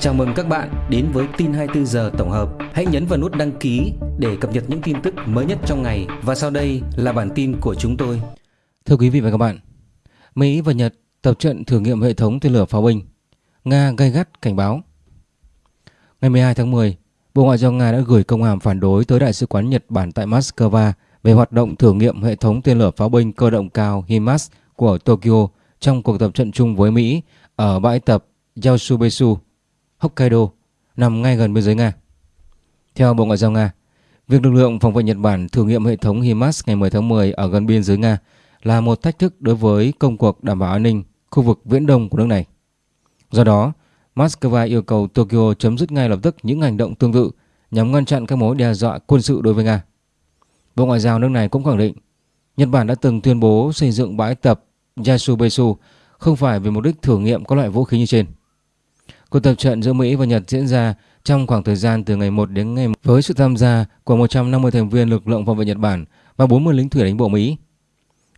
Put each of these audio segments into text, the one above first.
Chào mừng các bạn đến với tin 24 giờ tổng hợp. Hãy nhấn vào nút đăng ký để cập nhật những tin tức mới nhất trong ngày và sau đây là bản tin của chúng tôi. Thưa quý vị và các bạn, Mỹ và Nhật tập trận thử nghiệm hệ thống tên lửa pháo binh. Nga gay gắt cảnh báo. Ngày 12 tháng 10, Bộ Ngoại giao Nga đã gửi công hàm phản đối tới Đại sứ quán Nhật Bản tại Moscow về hoạt động thử nghiệm hệ thống tên lửa pháo binh cơ động cao HIMARS của Tokyo trong cuộc tập trận chung với Mỹ ở bãi tập Yasubesu, Hokkaido, nằm ngay gần biên giới Nga. Theo Bộ Ngoại giao Nga, việc lực lượng phòng vệ Nhật Bản thử nghiệm hệ thống HIMARS ngày 10 tháng 10 ở gần biên giới Nga là một thách thức đối với công cuộc đảm bảo an ninh khu vực viễn đông của nước này. Do đó, Moscow yêu cầu Tokyo chấm dứt ngay lập tức những hành động tương tự nhằm ngăn chặn các mối đe dọa quân sự đối với Nga. Bộ Ngoại giao nước này cũng khẳng định Nhật Bản đã từng tuyên bố xây dựng bãi tập Yasubesu không phải vì mục đích thử nghiệm các loại vũ khí như trên. Cuộc tập trận giữa Mỹ và Nhật diễn ra trong khoảng thời gian từ ngày 1 đến ngày với sự tham gia của 150 thành viên lực lượng phòng vệ Nhật Bản và 40 lính thủy đánh bộ Mỹ.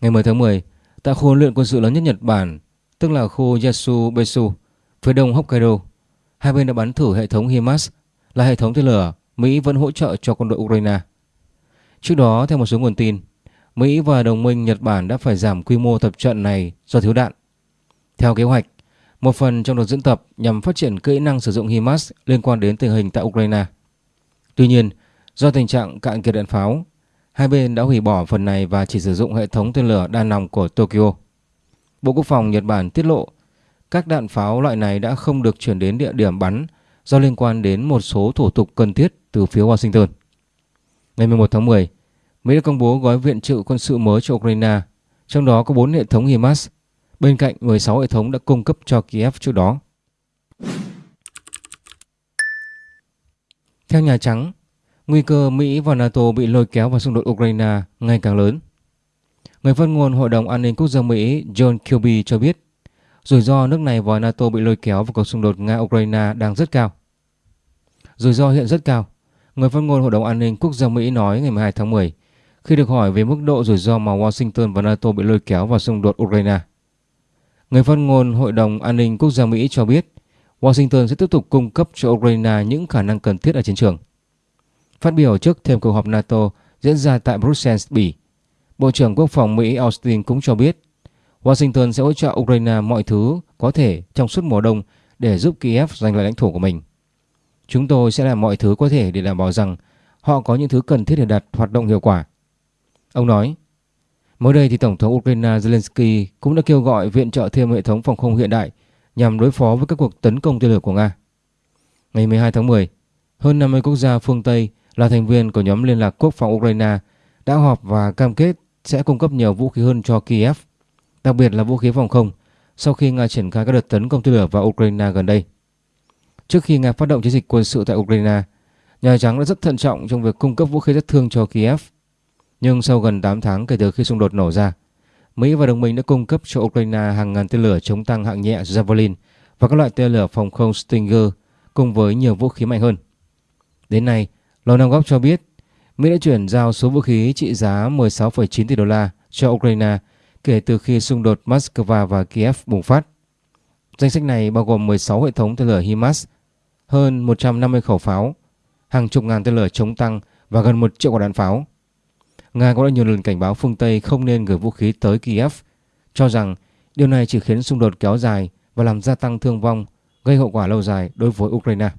Ngày 10 tháng 10, tại khu huấn luyện quân sự lớn nhất Nhật Bản, tức là khu Yasubesu, phía đông Hokkaido, hai bên đã bắn thử hệ thống HIMARS là hệ thống tên lửa Mỹ vẫn hỗ trợ cho quân đội Ukraine. Trước đó, theo một số nguồn tin, Mỹ và đồng minh Nhật Bản đã phải giảm quy mô tập trận này do thiếu đạn. Theo kế hoạch, một phần trong đợt diễn tập nhằm phát triển kỹ năng sử dụng HIMARS liên quan đến tình hình tại Ukraine. Tuy nhiên, do tình trạng cạn kiệt đạn pháo, hai bên đã hủy bỏ phần này và chỉ sử dụng hệ thống tên lửa đa nòng của Tokyo. Bộ Quốc phòng Nhật Bản tiết lộ các đạn pháo loại này đã không được chuyển đến địa điểm bắn do liên quan đến một số thủ tục cần thiết từ phía Washington. Ngày 11 tháng 10, Mỹ đã công bố gói viện trợ quân sự mới cho Ukraine, trong đó có 4 hệ thống HIMARS, bên cạnh 16 hệ thống đã cung cấp cho Kiev trước đó. Theo Nhà Trắng, nguy cơ Mỹ và NATO bị lôi kéo vào xung đột Ukraine ngày càng lớn. Người phát ngôn Hội đồng An ninh Quốc gia Mỹ John Kirby cho biết rủi ro nước này và NATO bị lôi kéo vào cuộc xung đột Nga-Ukraine đang rất cao. Rủi ro hiện rất cao, người phát ngôn Hội đồng An ninh Quốc gia Mỹ nói ngày 12 tháng 10 khi được hỏi về mức độ rủi ro mà Washington và NATO bị lôi kéo vào xung đột Ukraine. Người phát ngôn Hội đồng An ninh Quốc gia Mỹ cho biết Washington sẽ tiếp tục cung cấp cho Ukraine những khả năng cần thiết ở chiến trường. Phát biểu trước thêm cuộc họp NATO diễn ra tại Brussels, Bỉ, Bộ trưởng Quốc phòng Mỹ Austin cũng cho biết Washington sẽ hỗ trợ Ukraine mọi thứ có thể trong suốt mùa đông để giúp Kiev giành lại lãnh thổ của mình. Chúng tôi sẽ làm mọi thứ có thể để đảm bảo rằng họ có những thứ cần thiết để đạt hoạt động hiệu quả. Ông nói, mới đây thì Tổng thống Ukraine Zelensky cũng đã kêu gọi viện trợ thêm hệ thống phòng không hiện đại nhằm đối phó với các cuộc tấn công tên lửa của Nga. Ngày 12 tháng 10, hơn 50 quốc gia phương Tây là thành viên của nhóm liên lạc quốc phòng Ukraine đã họp và cam kết sẽ cung cấp nhiều vũ khí hơn cho Kiev, đặc biệt là vũ khí phòng không, sau khi Nga triển khai các đợt tấn công tên lửa vào Ukraine gần đây. Trước khi Nga phát động chiến dịch quân sự tại Ukraine, Nhà Trắng đã rất thận trọng trong việc cung cấp vũ khí sát thương cho Kiev. Nhưng sau gần 8 tháng kể từ khi xung đột nổ ra, Mỹ và đồng minh đã cung cấp cho Ukraine hàng ngàn tên lửa chống tăng hạng nhẹ Javelin và các loại tên lửa phòng không Stinger cùng với nhiều vũ khí mạnh hơn. Đến nay, Lầu Năm Góc cho biết Mỹ đã chuyển giao số vũ khí trị giá 16,9 tỷ đô la cho Ukraine kể từ khi xung đột Moscow và Kiev bùng phát. Danh sách này bao gồm 16 hệ thống tên lửa HIMARS, hơn 150 khẩu pháo, hàng chục ngàn tên lửa chống tăng và gần 1 triệu quả đạn pháo. Nga cũng đã nhiều lần cảnh báo phương Tây không nên gửi vũ khí tới Kiev, cho rằng điều này chỉ khiến xung đột kéo dài và làm gia tăng thương vong, gây hậu quả lâu dài đối với Ukraine.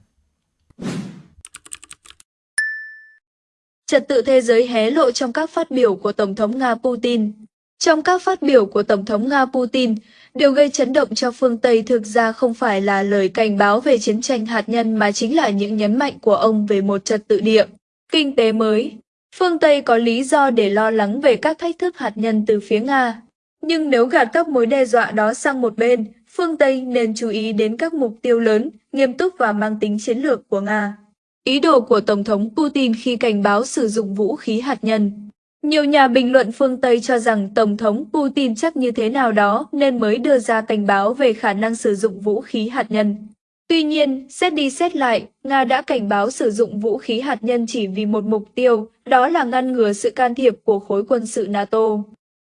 Trật tự thế giới hé lộ trong các phát biểu của Tổng thống Nga Putin. Trong các phát biểu của Tổng thống Nga Putin, điều gây chấn động cho phương Tây thực ra không phải là lời cảnh báo về chiến tranh hạt nhân mà chính là những nhấn mạnh của ông về một trật tự địa, kinh tế mới. Phương Tây có lý do để lo lắng về các thách thức hạt nhân từ phía Nga. Nhưng nếu gạt các mối đe dọa đó sang một bên, phương Tây nên chú ý đến các mục tiêu lớn, nghiêm túc và mang tính chiến lược của Nga. Ý đồ của Tổng thống Putin khi cảnh báo sử dụng vũ khí hạt nhân nhiều nhà bình luận phương Tây cho rằng Tổng thống Putin chắc như thế nào đó nên mới đưa ra cảnh báo về khả năng sử dụng vũ khí hạt nhân. Tuy nhiên, xét đi xét lại, Nga đã cảnh báo sử dụng vũ khí hạt nhân chỉ vì một mục tiêu, đó là ngăn ngừa sự can thiệp của khối quân sự NATO.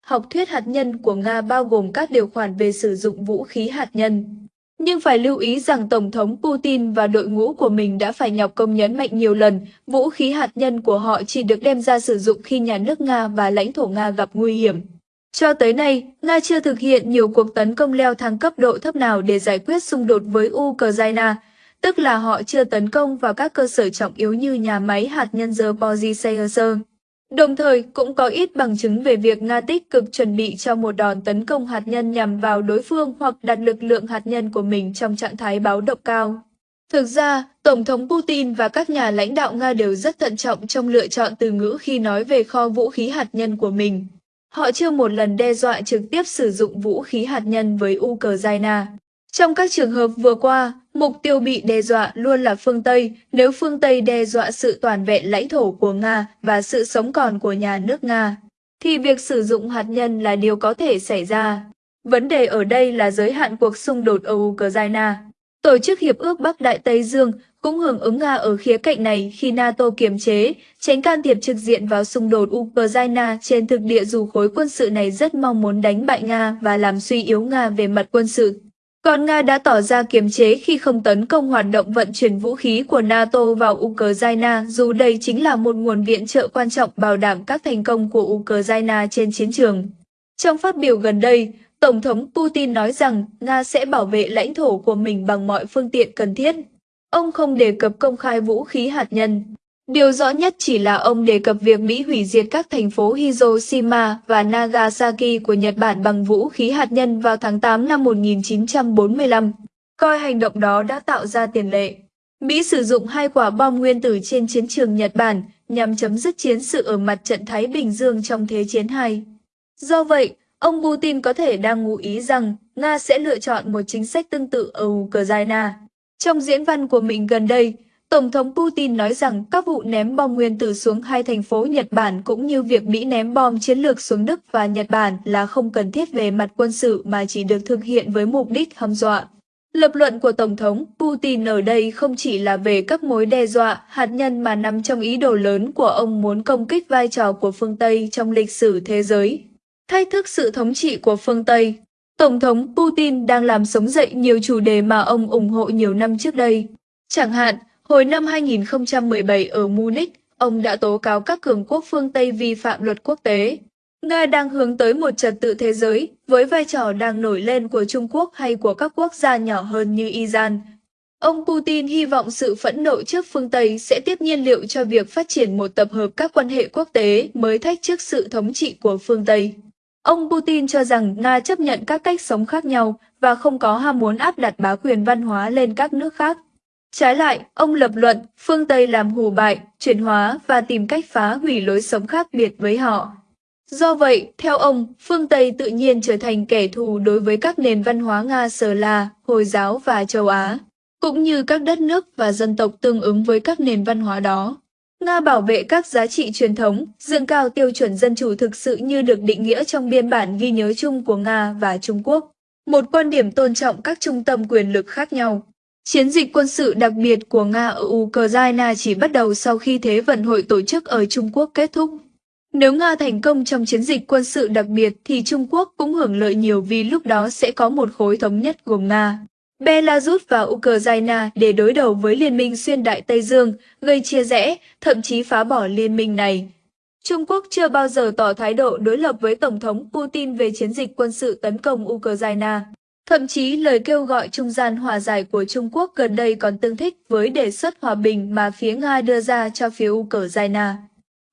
Học thuyết hạt nhân của Nga bao gồm các điều khoản về sử dụng vũ khí hạt nhân. Nhưng phải lưu ý rằng Tổng thống Putin và đội ngũ của mình đã phải nhọc công nhấn mạnh nhiều lần, vũ khí hạt nhân của họ chỉ được đem ra sử dụng khi nhà nước Nga và lãnh thổ Nga gặp nguy hiểm. Cho tới nay, Nga chưa thực hiện nhiều cuộc tấn công leo thang cấp độ thấp nào để giải quyết xung đột với Ukraine, tức là họ chưa tấn công vào các cơ sở trọng yếu như nhà máy hạt nhân Zaporizhzhia. Đồng thời, cũng có ít bằng chứng về việc Nga tích cực chuẩn bị cho một đòn tấn công hạt nhân nhằm vào đối phương hoặc đặt lực lượng hạt nhân của mình trong trạng thái báo động cao. Thực ra, Tổng thống Putin và các nhà lãnh đạo Nga đều rất thận trọng trong lựa chọn từ ngữ khi nói về kho vũ khí hạt nhân của mình. Họ chưa một lần đe dọa trực tiếp sử dụng vũ khí hạt nhân với Ukraine. Trong các trường hợp vừa qua, mục tiêu bị đe dọa luôn là phương Tây, nếu phương Tây đe dọa sự toàn vẹn lãnh thổ của Nga và sự sống còn của nhà nước Nga, thì việc sử dụng hạt nhân là điều có thể xảy ra. Vấn đề ở đây là giới hạn cuộc xung đột ở Ukraine. Tổ chức Hiệp ước Bắc Đại Tây Dương cũng hưởng ứng Nga ở khía cạnh này khi NATO kiềm chế, tránh can thiệp trực diện vào xung đột Ukraine trên thực địa dù khối quân sự này rất mong muốn đánh bại Nga và làm suy yếu Nga về mặt quân sự. Còn Nga đã tỏ ra kiềm chế khi không tấn công hoạt động vận chuyển vũ khí của NATO vào Ukraine dù đây chính là một nguồn viện trợ quan trọng bảo đảm các thành công của Ukraine trên chiến trường. Trong phát biểu gần đây, Tổng thống Putin nói rằng Nga sẽ bảo vệ lãnh thổ của mình bằng mọi phương tiện cần thiết. Ông không đề cập công khai vũ khí hạt nhân. Điều rõ nhất chỉ là ông đề cập việc Mỹ hủy diệt các thành phố Hiroshima và Nagasaki của Nhật Bản bằng vũ khí hạt nhân vào tháng 8 năm 1945, coi hành động đó đã tạo ra tiền lệ. Mỹ sử dụng hai quả bom nguyên tử trên chiến trường Nhật Bản nhằm chấm dứt chiến sự ở mặt trận Thái Bình Dương trong Thế chiến II. Do vậy, ông Putin có thể đang ngụ ý rằng Nga sẽ lựa chọn một chính sách tương tự ở Ukraine. Trong diễn văn của mình gần đây, Tổng thống Putin nói rằng các vụ ném bom nguyên tử xuống hai thành phố Nhật Bản cũng như việc Mỹ ném bom chiến lược xuống Đức và Nhật Bản là không cần thiết về mặt quân sự mà chỉ được thực hiện với mục đích hăm dọa. Lập luận của Tổng thống Putin ở đây không chỉ là về các mối đe dọa hạt nhân mà nằm trong ý đồ lớn của ông muốn công kích vai trò của phương Tây trong lịch sử thế giới. Thách thức sự thống trị của phương Tây Tổng thống Putin đang làm sống dậy nhiều chủ đề mà ông ủng hộ nhiều năm trước đây. Chẳng hạn, hồi năm 2017 ở Munich, ông đã tố cáo các cường quốc phương Tây vi phạm luật quốc tế. Nga đang hướng tới một trật tự thế giới với vai trò đang nổi lên của Trung Quốc hay của các quốc gia nhỏ hơn như Iran. Ông Putin hy vọng sự phẫn nộ trước phương Tây sẽ tiếp nhiên liệu cho việc phát triển một tập hợp các quan hệ quốc tế mới thách trước sự thống trị của phương Tây. Ông Putin cho rằng Nga chấp nhận các cách sống khác nhau và không có ham muốn áp đặt bá quyền văn hóa lên các nước khác. Trái lại, ông lập luận phương Tây làm hù bại, chuyển hóa và tìm cách phá hủy lối sống khác biệt với họ. Do vậy, theo ông, phương Tây tự nhiên trở thành kẻ thù đối với các nền văn hóa Nga Sờ La, Hồi giáo và châu Á, cũng như các đất nước và dân tộc tương ứng với các nền văn hóa đó. Nga bảo vệ các giá trị truyền thống, dựng cao tiêu chuẩn dân chủ thực sự như được định nghĩa trong biên bản ghi nhớ chung của Nga và Trung Quốc. Một quan điểm tôn trọng các trung tâm quyền lực khác nhau. Chiến dịch quân sự đặc biệt của Nga ở Ukraine chỉ bắt đầu sau khi Thế vận hội tổ chức ở Trung Quốc kết thúc. Nếu Nga thành công trong chiến dịch quân sự đặc biệt thì Trung Quốc cũng hưởng lợi nhiều vì lúc đó sẽ có một khối thống nhất gồm Nga, Belarus và Ukraine để đối đầu với Liên minh xuyên Đại Tây Dương, gây chia rẽ, thậm chí phá bỏ liên minh này. Trung Quốc chưa bao giờ tỏ thái độ đối lập với Tổng thống Putin về chiến dịch quân sự tấn công Ukraine. Thậm chí lời kêu gọi trung gian hòa giải của Trung Quốc gần đây còn tương thích với đề xuất hòa bình mà phía Nga đưa ra cho phía Ukraine.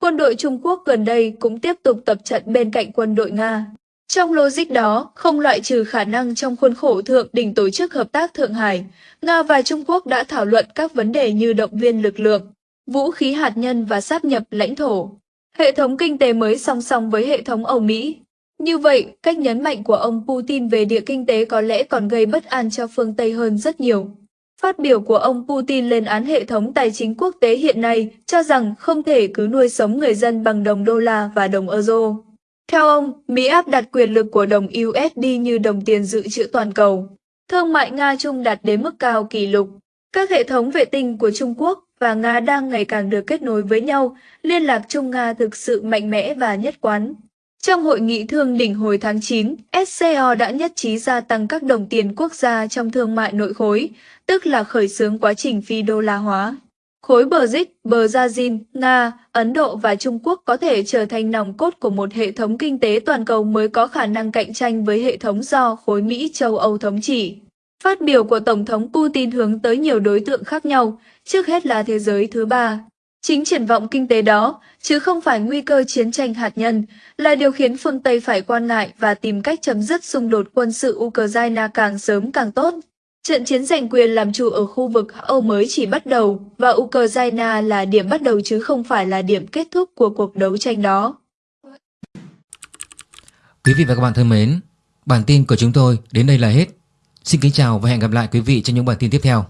Quân đội Trung Quốc gần đây cũng tiếp tục tập trận bên cạnh quân đội Nga. Trong logic đó, không loại trừ khả năng trong khuôn khổ thượng đỉnh tổ chức hợp tác Thượng Hải, Nga và Trung Quốc đã thảo luận các vấn đề như động viên lực lượng, vũ khí hạt nhân và sáp nhập lãnh thổ, hệ thống kinh tế mới song song với hệ thống Âu Mỹ. Như vậy, cách nhấn mạnh của ông Putin về địa kinh tế có lẽ còn gây bất an cho phương Tây hơn rất nhiều. Phát biểu của ông Putin lên án hệ thống tài chính quốc tế hiện nay, cho rằng không thể cứ nuôi sống người dân bằng đồng đô la và đồng euro. Theo ông, Mỹ áp đặt quyền lực của đồng USD như đồng tiền dự trữ toàn cầu. Thương mại Nga-Trung đạt đến mức cao kỷ lục. Các hệ thống vệ tinh của Trung Quốc và Nga đang ngày càng được kết nối với nhau, liên lạc Trung-Nga thực sự mạnh mẽ và nhất quán. Trong hội nghị thương đỉnh hồi tháng 9, SCO đã nhất trí gia tăng các đồng tiền quốc gia trong thương mại nội khối, tức là khởi xướng quá trình phi đô la hóa. Khối bờ BRICS, Brazil, Nga, Ấn Độ và Trung Quốc có thể trở thành nòng cốt của một hệ thống kinh tế toàn cầu mới có khả năng cạnh tranh với hệ thống do khối Mỹ châu Âu thống trị. Phát biểu của Tổng thống Putin hướng tới nhiều đối tượng khác nhau, trước hết là thế giới thứ ba. Chính triển vọng kinh tế đó, chứ không phải nguy cơ chiến tranh hạt nhân, là điều khiến phương Tây phải quan ngại và tìm cách chấm dứt xung đột quân sự Ukraine càng sớm càng tốt. Trận chiến giành quyền làm chủ ở khu vực Âu mới chỉ bắt đầu và Ukraine là điểm bắt đầu chứ không phải là điểm kết thúc của cuộc đấu tranh đó. Quý vị và các bạn thân mến, bản tin của chúng tôi đến đây là hết. Xin kính chào và hẹn gặp lại quý vị trong những bản tin tiếp theo.